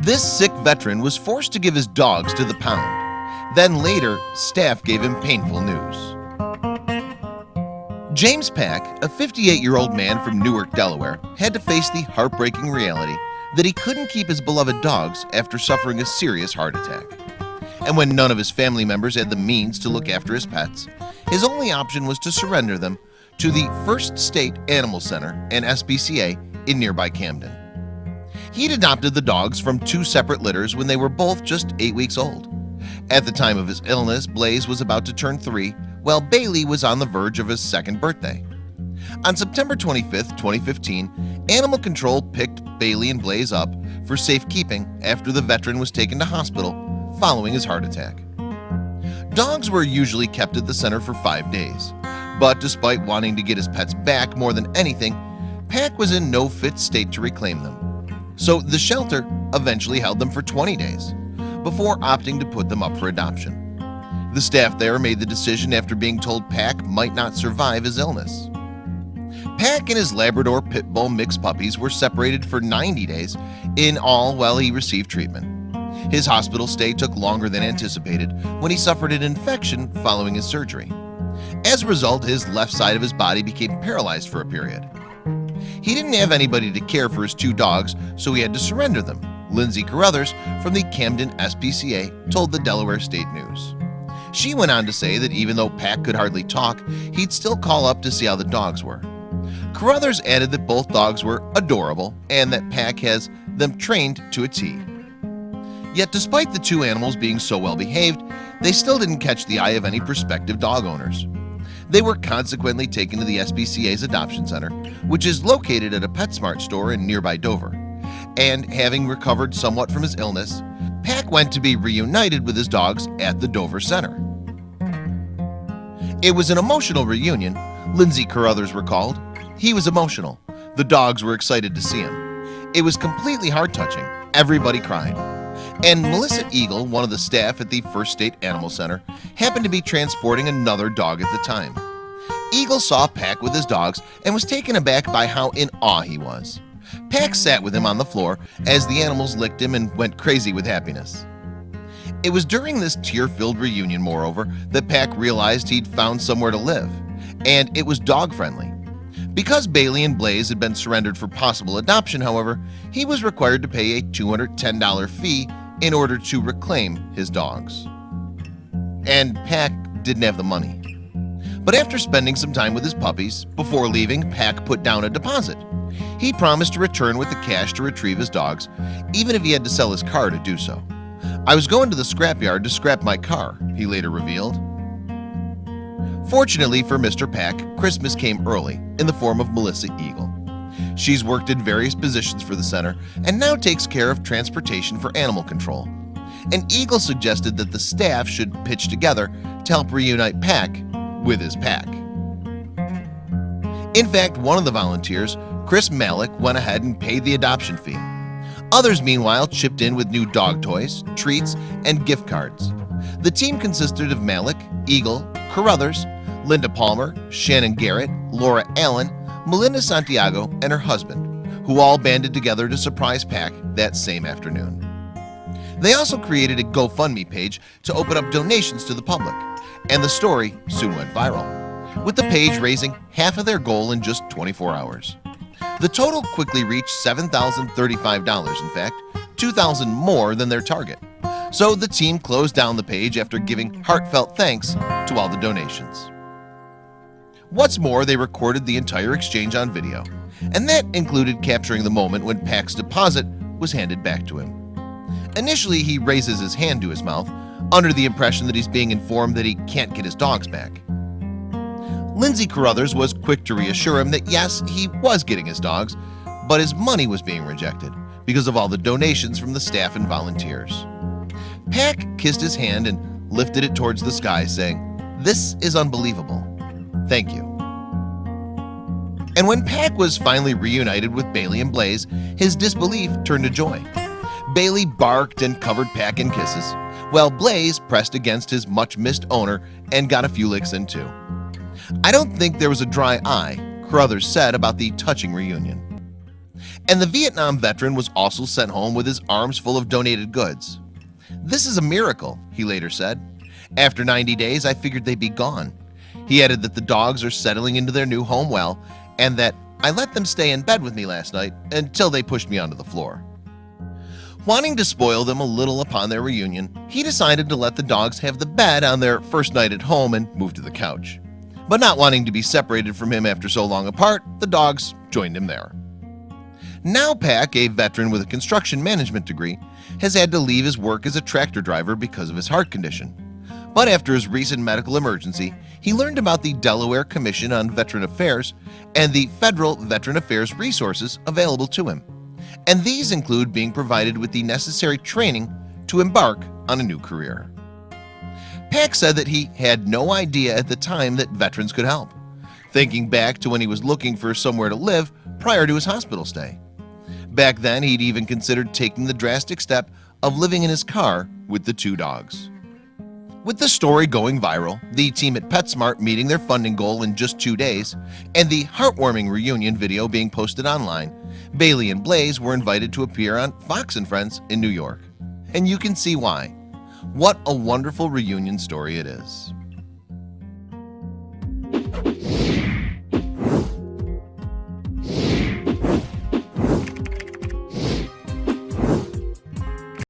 This sick veteran was forced to give his dogs to the pound. Then later staff gave him painful news. James Pack a 58 year old man from Newark, Delaware had to face the heartbreaking reality that he couldn't keep his beloved dogs after suffering a serious heart attack. And when none of his family members had the means to look after his pets his only option was to surrender them to the First State Animal Center and SPCA in nearby Camden He'd adopted the dogs from two separate litters when they were both just eight weeks old. At the time of his illness Blaze was about to turn three while Bailey was on the verge of his second birthday. On September 25th 2015 Animal Control picked Bailey and Blaze up for safekeeping after the veteran was taken to hospital following his heart attack. Dogs were usually kept at the center for five days But despite wanting to get his pets back more than anything Pack was in no fit state to reclaim them So the shelter eventually held them for 20 days before opting to put them up for adoption. The staff there made the decision after being told Pack might not survive his illness. Pack and his Labrador Pit Bull mixed puppies were separated for 90 days in all while he received treatment. His hospital stay took longer than anticipated when he suffered an infection following his surgery. As a result his left side of his body became paralyzed for a period He didn't have anybody to care for his two dogs So he had to surrender them. Lindsay Carruthers from the Camden SPCA told the Delaware State News. She went on to say that even though Pack could hardly talk He'd still call up to see how the dogs were. Carruthers added that both dogs were adorable and that Pack has them trained to a T. Yet despite the two animals being so well behaved They still didn't catch the eye of any prospective dog owners They were consequently taken to the SPCA's adoption center Which is located at a PetSmart store in nearby Dover. And having recovered somewhat from his illness Pack went to be reunited with his dogs at the Dover Center. It was an emotional reunion Lindsay Carruthers recalled. He was emotional. The dogs were excited to see him. It was completely heart-touching. Everybody cried and Melissa Eagle one of the staff at the First State Animal Center happened to be transporting another dog at the time. Eagle saw Pack with his dogs and was taken aback by how in awe he was. Pack sat with him on the floor as the animals licked him and went crazy with happiness. It was during this tear-filled reunion moreover that Pack realized he'd found somewhere to live and it was dog-friendly. Because Bailey and Blaze had been surrendered for possible adoption however he was required to pay a $210 fee in order to reclaim his dogs. And Pack didn't have the money. But after spending some time with his puppies before leaving Pack put down a deposit. He promised to return with the cash to retrieve his dogs even if he had to sell his car to do so. I was going to the scrapyard to scrap my car he later revealed. Fortunately for Mr. Pack Christmas came early in the form of Melissa Eagle She's worked in various positions for the center and now takes care of transportation for animal control. And Eagle suggested that the staff should pitch together to help reunite Pack with his pack. In fact one of the volunteers Chris Malik went ahead and paid the adoption fee. Others meanwhile chipped in with new dog toys treats and gift cards. The team consisted of Malik Eagle Carruthers Linda Palmer, Shannon Garrett, Laura Allen, Melinda Santiago, and her husband, who all banded together to surprise Pack that same afternoon. They also created a GoFundMe page to open up donations to the public, and the story soon went viral, with the page raising half of their goal in just 24 hours. The total quickly reached $7,035 in fact, 2,000 more than their target. So the team closed down the page after giving heartfelt thanks to all the donations. What's more they recorded the entire exchange on video. And that included capturing the moment when Pack's deposit was handed back to him. Initially he raises his hand to his mouth under the impression that he's being informed that he can't get his dogs back. Lindsay Carruthers was quick to reassure him that yes he was getting his dogs but his money was being rejected because of all the donations from the staff and volunteers. Pack kissed his hand and lifted it towards the sky saying this is unbelievable Thank you. And when Pack was finally reunited with Bailey and Blaze, his disbelief turned to joy. Bailey barked and covered Pack in kisses, while Blaze pressed against his much-missed owner and got a few licks in too. I don't think there was a dry eye, Carruthers said about the touching reunion. and the Vietnam veteran was also sent home with his arms full of donated goods This is a miracle he later said after 90 days I figured they'd be gone He added that the dogs are settling into their new home well and that I let them stay in bed with me last night until they pushed me onto the floor. Wanting to spoil them a little upon their reunion He decided to let the dogs have the bed on their first night at home and move to the couch. But not wanting to be separated from him after so long apart the dogs joined him there. Now Pack a veteran with a construction management degree has had to leave his work as a tractor driver because of his heart condition But after his recent medical emergency he learned about the Delaware Commission on Veteran Affairs and the federal Veteran Affairs resources available to him. And these include being provided with the necessary training to embark on a new career. Pack said that he had no idea at the time that veterans could help Thinking back to when he was looking for somewhere to live prior to his hospital stay. Back then he'd even considered taking the drastic step of living in his car with the two dogs with the story going viral the team at PetSmart meeting their funding goal in just two days and the heartwarming reunion video being posted online Bailey and Blaze were invited to appear on Fox and Friends in New York. And you can see why. What a wonderful reunion story it is